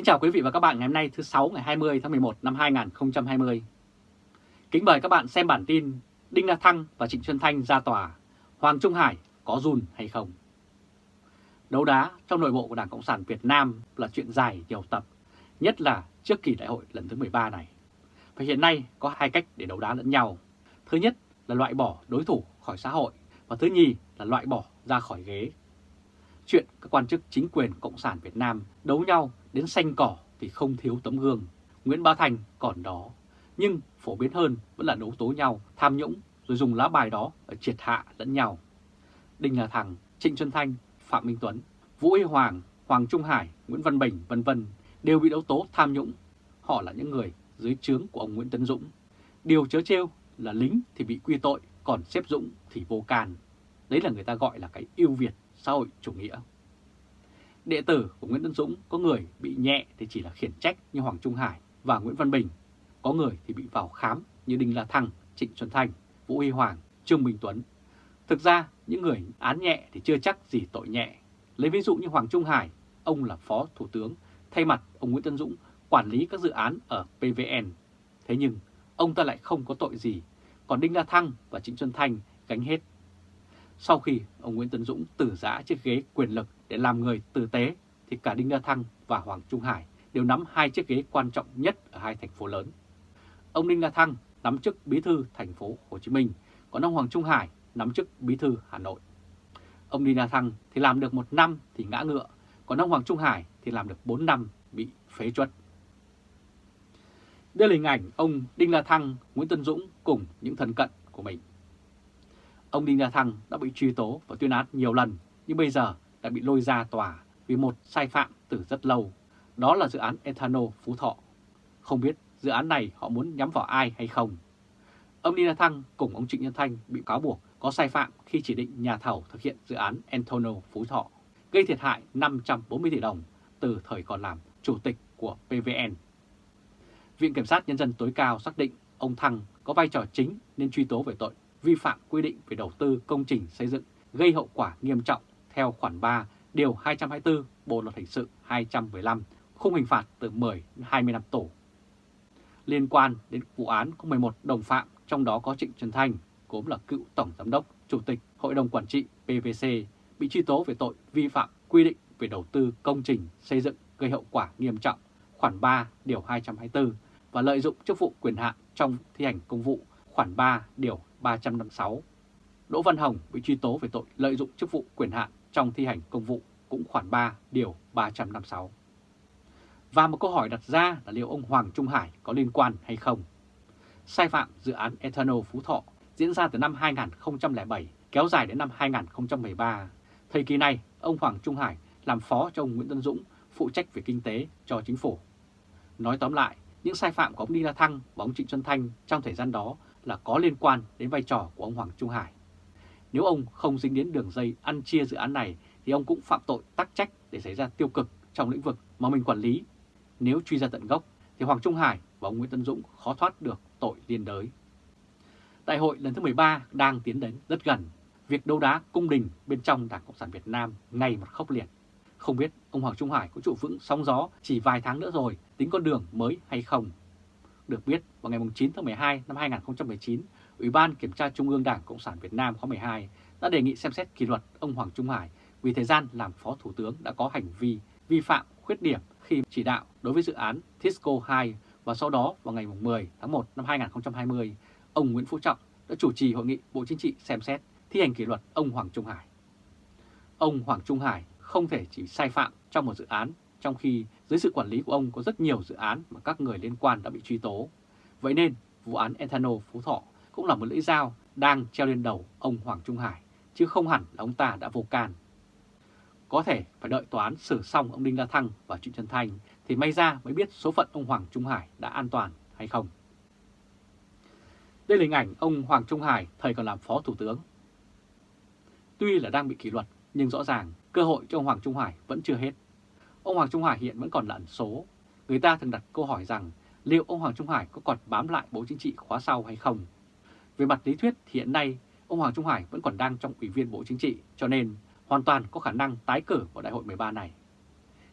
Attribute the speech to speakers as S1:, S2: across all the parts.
S1: Kính chào quý vị và các bạn ngày hôm nay thứ 6 ngày 20 tháng 11 năm 2020. Kính mời các bạn xem bản tin Đinh La Thăng và Trịnh Xuân Thanh ra tòa, Hoàng Trung Hải có run hay không? Đấu đá trong nội bộ của Đảng Cộng sản Việt Nam là chuyện dài nhiều tập, nhất là trước kỳ đại hội lần thứ 13 này. Và hiện nay có hai cách để đấu đá lẫn nhau. Thứ nhất là loại bỏ đối thủ khỏi xã hội và thứ nhì là loại bỏ ra khỏi ghế. Chuyện các quan chức chính quyền Cộng sản Việt Nam đấu nhau đến xanh cỏ thì không thiếu tấm gương. Nguyễn Bá Thành còn đó, nhưng phổ biến hơn vẫn là đấu tố nhau, tham nhũng rồi dùng lá bài đó ở triệt hạ lẫn nhau. Đinh La Thăng, Trịnh Xuân Thanh, Phạm Minh Tuấn, Vũ Y Hoàng, Hoàng Trung Hải, Nguyễn Văn Bình vân vân đều bị đấu tố tham nhũng. Họ là những người dưới trướng của ông Nguyễn Tấn Dũng. Điều chớ trêu là lính thì bị quy tội, còn xếp Dũng thì vô can. Đấy là người ta gọi là cái yêu Việt xã hội chủ nghĩa. Đệ tử của Nguyễn Tân Dũng có người bị nhẹ thì chỉ là khiển trách như Hoàng Trung Hải và Nguyễn Văn Bình. Có người thì bị vào khám như Đinh La Thăng, Trịnh Xuân Thanh, Vũ Huy Hoàng, Trương Minh Tuấn. Thực ra những người án nhẹ thì chưa chắc gì tội nhẹ. Lấy ví dụ như Hoàng Trung Hải, ông là Phó Thủ tướng, thay mặt ông Nguyễn Tân Dũng quản lý các dự án ở PVN. Thế nhưng ông ta lại không có tội gì, còn Đinh La Thăng và Trịnh Xuân Thanh gánh hết. Sau khi ông Nguyễn Tấn Dũng tử giã chiếc ghế quyền lực để làm người tử tế, thì cả Đinh La Thăng và Hoàng Trung Hải đều nắm hai chiếc ghế quan trọng nhất ở hai thành phố lớn. Ông Đinh La Thăng nắm chức bí thư thành phố Hồ Chí Minh, còn ông Hoàng Trung Hải nắm chức bí thư Hà Nội. Ông Đinh La Thăng thì làm được một năm thì ngã ngựa, còn ông Hoàng Trung Hải thì làm được 4 năm bị phế chuất. Đây là hình ảnh ông Đinh La Thăng, Nguyễn Tân Dũng cùng những thân cận của mình. Ông Đinh La Thăng đã bị truy tố và tuyên án nhiều lần, nhưng bây giờ đã bị lôi ra tòa vì một sai phạm từ rất lâu. Đó là dự án Ethanol Phú Thọ. Không biết dự án này họ muốn nhắm vào ai hay không. Ông Đinh La Thăng cùng ông Trịnh Nhân Thanh bị cáo buộc có sai phạm khi chỉ định nhà thầu thực hiện dự án Ethanol Phú Thọ, gây thiệt hại 540 tỷ đồng từ thời còn làm chủ tịch của PVN. Viện Kiểm sát Nhân dân tối cao xác định ông Thăng có vai trò chính nên truy tố về tội vi phạm quy định về đầu tư công trình xây dựng gây hậu quả nghiêm trọng theo khoản 3 điều 224 Bộ luật hình sự 215, khung hình phạt từ 10 đến 20 năm tù. Liên quan đến vụ án có 11 đồng phạm, trong đó có Trịnh Trần Thanh, cũng là cựu tổng giám đốc, chủ tịch Hội đồng quản trị PVC bị truy tố về tội vi phạm quy định về đầu tư công trình xây dựng gây hậu quả nghiêm trọng, khoản 3 điều 224 và lợi dụng chức vụ quyền hạn trong thi hành công vụ, khoản 3 điều 356. Đỗ Văn Hồng bị truy tố về tội lợi dụng chức vụ quyền hạn trong thi hành công vụ cũng khoản 3 điều 356. Và một câu hỏi đặt ra là liệu ông Hoàng Trung Hải có liên quan hay không? Sai phạm dự án Ethanol Phú Thọ diễn ra từ năm 2007 kéo dài đến năm 2013. Thời kỳ này, ông Hoàng Trung Hải làm phó cho ông Nguyễn Tân Dũng phụ trách về kinh tế cho chính phủ. Nói tóm lại, những sai phạm của ông Đinh La Thăng và ông Trịnh Xuân Thanh trong thời gian đó là có liên quan đến vai trò của ông Hoàng Trung Hải. Nếu ông không dính đến đường dây ăn chia dự án này, thì ông cũng phạm tội tắc trách để xảy ra tiêu cực trong lĩnh vực mà mình quản lý. Nếu truy ra tận gốc, thì Hoàng Trung Hải và ông Nguyễn Tân Dũng khó thoát được tội liên đới. Đại hội lần thứ 13 đang tiến đến rất gần. Việc đấu đá cung đình bên trong Đảng Cộng sản Việt Nam ngày một khốc liệt. Không biết ông Hoàng Trung Hải có trụ vững sóng gió chỉ vài tháng nữa rồi, tính con đường mới hay không? Được biết, vào ngày 9 tháng 12 năm 2019, Ủy ban Kiểm tra Trung ương Đảng Cộng sản Việt Nam khóa 12 đã đề nghị xem xét kỷ luật ông Hoàng Trung Hải vì thời gian làm Phó Thủ tướng đã có hành vi vi phạm khuyết điểm khi chỉ đạo đối với dự án Tisco 2 và sau đó vào ngày 10 tháng 1 năm 2020, ông Nguyễn Phú Trọng đã chủ trì hội nghị Bộ Chính trị xem xét thi hành kỷ luật ông Hoàng Trung Hải. Ông Hoàng Trung Hải không thể chỉ sai phạm trong một dự án, trong khi dưới sự quản lý của ông có rất nhiều dự án mà các người liên quan đã bị truy tố. Vậy nên, vụ án Ethanol Phú Thọ cũng là một lưỡi dao đang treo lên đầu ông Hoàng Trung Hải, chứ không hẳn là ông ta đã vô can. Có thể phải đợi tòa án xử xong ông Đinh La Thăng và Trịnh Trần thành thì may ra mới biết số phận ông Hoàng Trung Hải đã an toàn hay không. Đây là hình ảnh ông Hoàng Trung Hải thời còn làm Phó Thủ tướng. Tuy là đang bị kỷ luật nhưng rõ ràng cơ hội cho ông Hoàng Trung Hải vẫn chưa hết. Ông Hoàng Trung Hải hiện vẫn còn là ẩn số. Người ta thường đặt câu hỏi rằng liệu ông Hoàng Trung Hải có còn bám lại Bộ Chính trị khóa sau hay không? Về mặt lý thuyết thì hiện nay ông Hoàng Trung Hải vẫn còn đang trong Ủy viên Bộ Chính trị cho nên hoàn toàn có khả năng tái cử vào đại hội 13 này.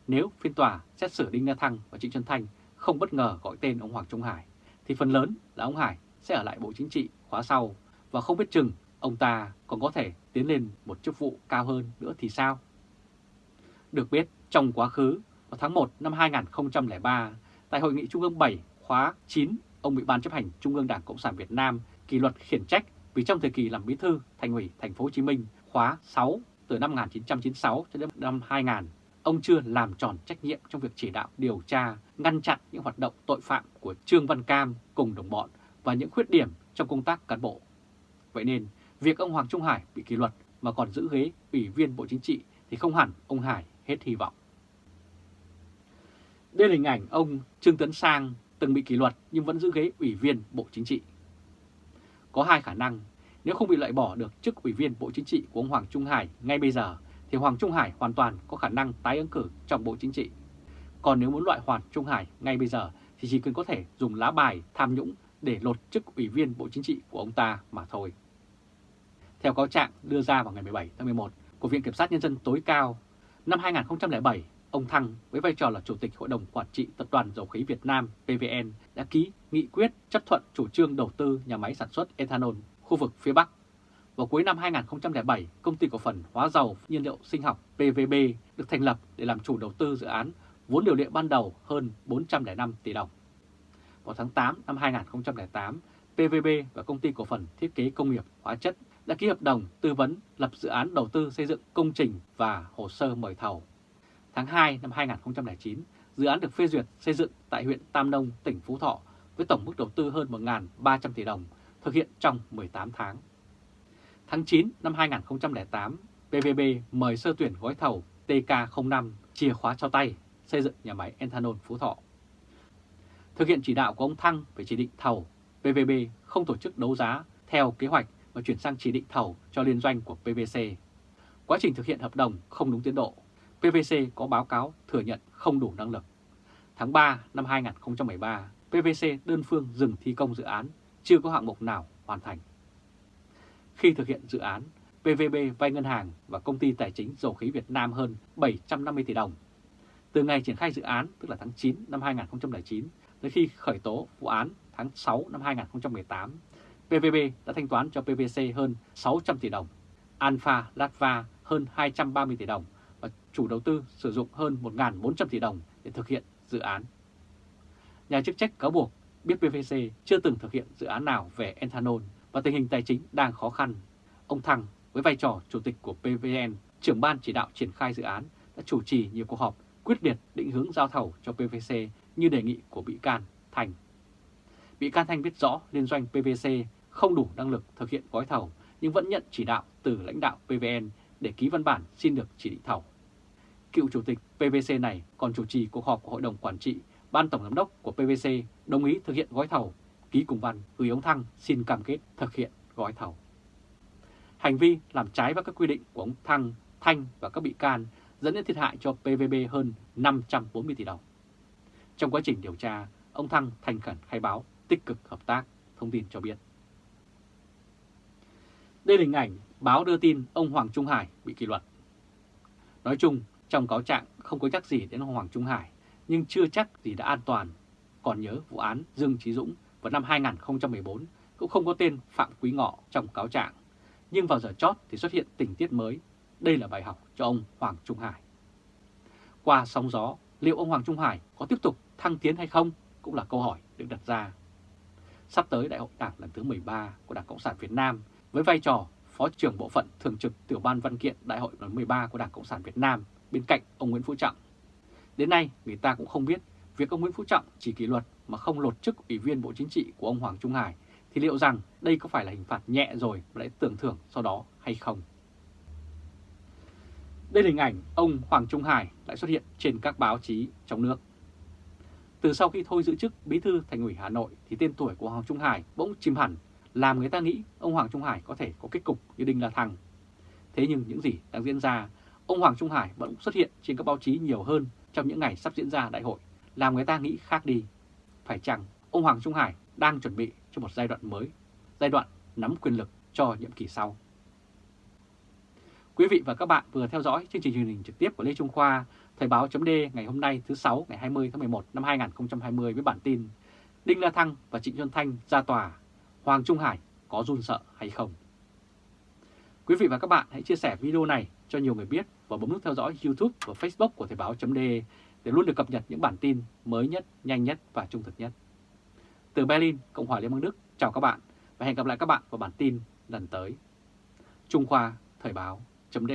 S1: nếu phiên tòa xét xử Đinh La Thăng và Trịnh Xuân Thanh không bất ngờ gọi tên ông Hoàng Trung Hải, thì phần lớn là ông Hải sẽ ở lại Bộ Chính trị khóa sau và không biết chừng ông ta còn có thể tiến lên một chức vụ cao hơn nữa thì sao? Được biết, trong quá khứ, vào tháng 1 năm 2003, tại Hội nghị Trung ương 7 khóa 9, ông bị Ban chấp hành Trung ương Đảng Cộng sản Việt Nam kỷ luật khiển trách vì trong thời kỳ làm bí thư thành ủy thành phố Hồ Chí Minh khóa 6 từ năm 1996 cho đến năm 2000, ông chưa làm tròn trách nhiệm trong việc chỉ đạo điều tra, ngăn chặn những hoạt động tội phạm của Trương Văn Cam cùng đồng bọn và những khuyết điểm trong công tác cán bộ. Vậy nên, việc ông Hoàng Trung Hải bị kỷ luật mà còn giữ ghế ủy viên Bộ Chính trị thì không hẳn ông Hải hết hy vọng. Đây là hình ảnh ông Trương Tấn Sang từng bị kỷ luật nhưng vẫn giữ ghế ủy viên Bộ Chính trị. Có hai khả năng, nếu không bị loại bỏ được chức ủy viên Bộ Chính trị của ông Hoàng Trung Hải ngay bây giờ, thì Hoàng Trung Hải hoàn toàn có khả năng tái ứng cử trong Bộ Chính trị. Còn nếu muốn loại Hoàng Trung Hải ngay bây giờ thì chỉ cần có thể dùng lá bài tham nhũng để lột chức ủy viên Bộ Chính trị của ông ta mà thôi. Theo cáo trạng đưa ra vào ngày 17 tháng 11 của Viện Kiểm sát Nhân dân tối cao, năm 2007, ông Thăng với vai trò là Chủ tịch Hội đồng Quản trị Tập đoàn Dầu khí Việt Nam PVN đã ký nghị quyết chấp thuận chủ trương đầu tư nhà máy sản xuất ethanol khu vực phía Bắc. Vào cuối năm 2007, công ty cổ phần hóa dầu nhiên liệu sinh học PVB được thành lập để làm chủ đầu tư dự án vốn điều lệ ban đầu hơn 405 tỷ đồng. Vào tháng 8 năm 2008, PVB và công ty cổ phần thiết kế công nghiệp hóa chất đã ký hợp đồng tư vấn lập dự án đầu tư xây dựng công trình và hồ sơ mời thầu. Tháng 2 năm 2009, dự án được phê duyệt xây dựng tại huyện Tam Nông, tỉnh Phú Thọ với tổng mức đầu tư hơn 1.300 tỷ đồng, thực hiện trong 18 tháng. Tháng 9 năm 2008, PVB mời sơ tuyển gói thầu TK05 chìa khóa cho tay xây dựng nhà máy ethanol Phú Thọ. Thực hiện chỉ đạo của ông Thăng về chỉ định thầu, PVB không tổ chức đấu giá theo kế hoạch và chuyển sang chỉ định thầu cho liên doanh của PVC. Quá trình thực hiện hợp đồng không đúng tiến độ, PVC có báo cáo thừa nhận không đủ năng lực. Tháng 3 năm 2013, PVC đơn phương dừng thi công dự án, chưa có hạng mục nào hoàn thành. Khi thực hiện dự án, PVB vay ngân hàng và công ty tài chính dầu khí Việt Nam hơn 750 tỷ đồng. Từ ngày triển khai dự án, tức là tháng 9 năm 2009, tới khi khởi tố vụ án tháng 6 năm 2018, PVB đã thanh toán cho PVC hơn 600 tỷ đồng, Alpha Latva hơn 230 tỷ đồng và chủ đầu tư sử dụng hơn 1.400 tỷ đồng để thực hiện dự án. Nhà chức trách cáo buộc biết PVC chưa từng thực hiện dự án nào về ethanol và tình hình tài chính đang khó khăn. Ông Thăng với vai trò chủ tịch của PVN, trưởng ban chỉ đạo triển khai dự án đã chủ trì nhiều cuộc họp quyết liệt định hướng giao thầu cho PVC như đề nghị của bị can Thành. Bị can Thanh biết rõ liên doanh PVC không đủ năng lực thực hiện gói thầu nhưng vẫn nhận chỉ đạo từ lãnh đạo PVN để ký văn bản xin được chỉ định thầu. Cựu chủ tịch PVC này còn chủ trì cuộc họp của Hội đồng Quản trị, Ban Tổng Giám đốc của PVC đồng ý thực hiện gói thầu, ký cùng văn gửi ông Thăng xin cam kết thực hiện gói thầu. Hành vi làm trái với các quy định của ông Thăng, Thanh và các bị can dẫn đến thiệt hại cho PVB hơn 540 tỷ đồng. Trong quá trình điều tra, ông Thăng thành khẩn khai báo, tích cực hợp tác, thông tin cho biết. Đây là hình ảnh báo đưa tin ông Hoàng Trung Hải bị kỷ luật. Nói chung, trong cáo trạng không có chắc gì đến ông Hoàng Trung Hải, nhưng chưa chắc gì đã an toàn. Còn nhớ vụ án Dương Trí Dũng vào năm 2014 cũng không có tên Phạm Quý Ngọ trong cáo trạng. Nhưng vào giờ chót thì xuất hiện tình tiết mới. Đây là bài học cho ông Hoàng Trung Hải. Qua sóng gió, liệu ông Hoàng Trung Hải có tiếp tục thăng tiến hay không cũng là câu hỏi được đặt ra. Sắp tới Đại hội Đảng lần thứ 13 của Đảng Cộng sản Việt Nam với vai trò Phó trưởng Bộ phận Thường trực Tiểu ban Văn kiện Đại hội lần 13 của Đảng Cộng sản Việt Nam bên cạnh ông Nguyễn Phú Trọng. Đến nay, người ta cũng không biết việc ông Nguyễn Phú Trọng chỉ kỷ luật mà không lột chức Ủy viên Bộ Chính trị của ông Hoàng Trung Hải thì liệu rằng đây có phải là hình phạt nhẹ rồi mà lại tưởng thưởng sau đó hay không? Đây là hình ảnh ông Hoàng Trung Hải lại xuất hiện trên các báo chí trong nước. Từ sau khi thôi giữ chức Bí thư Thành ủy Hà Nội thì tên tuổi của Hoàng Trung Hải bỗng chìm hẳn, làm người ta nghĩ ông Hoàng Trung Hải có thể có kết cục như Đinh La Thăng. Thế nhưng những gì đang diễn ra, ông Hoàng Trung Hải vẫn xuất hiện trên các báo chí nhiều hơn trong những ngày sắp diễn ra đại hội, làm người ta nghĩ khác đi. Phải chăng ông Hoàng Trung Hải đang chuẩn bị cho một giai đoạn mới, giai đoạn nắm quyền lực cho nhiệm kỳ sau? Quý vị và các bạn vừa theo dõi chương trình truyền hình trực tiếp của Lê Trung Khoa, Thời báo chấm ngày hôm nay thứ 6 ngày 20 tháng 11 năm 2020 với bản tin Đinh La Thăng và Trịnh Xuân Thanh ra tòa, Hoàng Trung Hải có run sợ hay không? Quý vị và các bạn hãy chia sẻ video này cho nhiều người biết và bấm nút theo dõi YouTube và Facebook của Thời báo chấm để luôn được cập nhật những bản tin mới nhất, nhanh nhất và trung thực nhất. Từ Berlin, Cộng hòa Liên bang Đức, chào các bạn và hẹn gặp lại các bạn vào bản tin lần tới. Trung Khoa Thời báo chấm